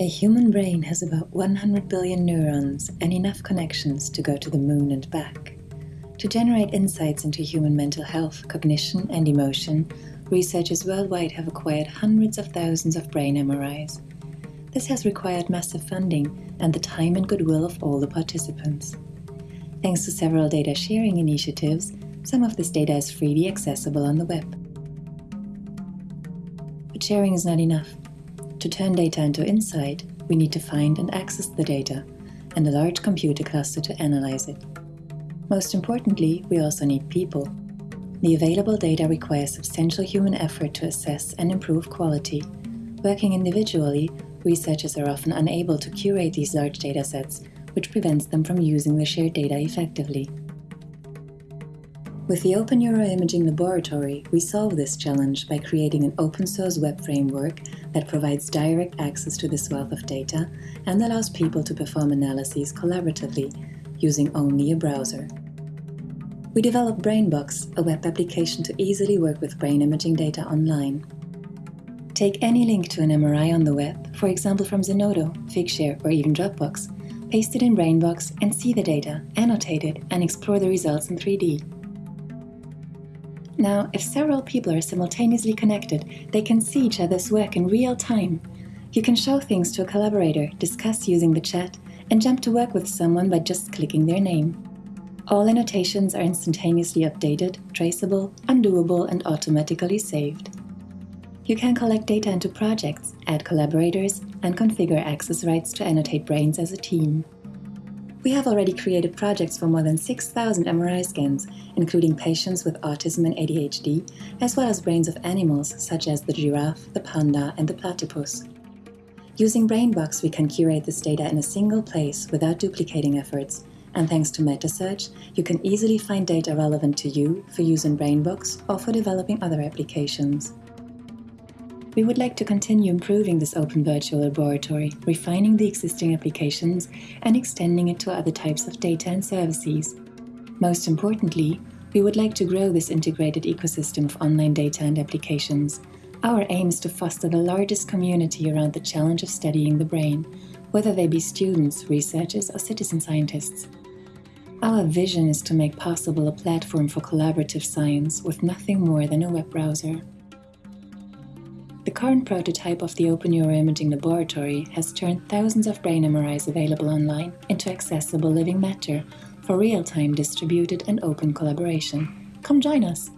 A human brain has about 100 billion neurons and enough connections to go to the moon and back. To generate insights into human mental health, cognition, and emotion, researchers worldwide have acquired hundreds of thousands of brain MRIs. This has required massive funding and the time and goodwill of all the participants. Thanks to several data sharing initiatives, some of this data is freely accessible on the web. But sharing is not enough. To turn data into insight, we need to find and access the data, and a large computer cluster to analyze it. Most importantly, we also need people. The available data requires substantial human effort to assess and improve quality. Working individually, researchers are often unable to curate these large datasets, which prevents them from using the shared data effectively. With the Open Neuroimaging Laboratory, we solve this challenge by creating an open-source web framework that provides direct access to this wealth of data and allows people to perform analyses collaboratively, using only a browser. We developed BrainBox, a web application to easily work with brain imaging data online. Take any link to an MRI on the web, for example from Zenodo, Figshare or even Dropbox, paste it in BrainBox and see the data, annotate it and explore the results in 3D. Now, if several people are simultaneously connected, they can see each other's work in real time. You can show things to a collaborator, discuss using the chat, and jump to work with someone by just clicking their name. All annotations are instantaneously updated, traceable, undoable, and automatically saved. You can collect data into projects, add collaborators, and configure access rights to annotate brains as a team. We have already created projects for more than 6,000 MRI scans, including patients with autism and ADHD, as well as brains of animals such as the giraffe, the panda, and the platypus. Using BrainBox, we can curate this data in a single place without duplicating efforts, and thanks to MetaSearch, you can easily find data relevant to you for use in BrainBox or for developing other applications. We would like to continue improving this open virtual laboratory, refining the existing applications and extending it to other types of data and services. Most importantly, we would like to grow this integrated ecosystem of online data and applications. Our aim is to foster the largest community around the challenge of studying the brain, whether they be students, researchers or citizen scientists. Our vision is to make possible a platform for collaborative science with nothing more than a web browser. The current prototype of the Open Neuroimaging Laboratory has turned thousands of brain MRIs available online into accessible living matter for real-time distributed and open collaboration. Come join us!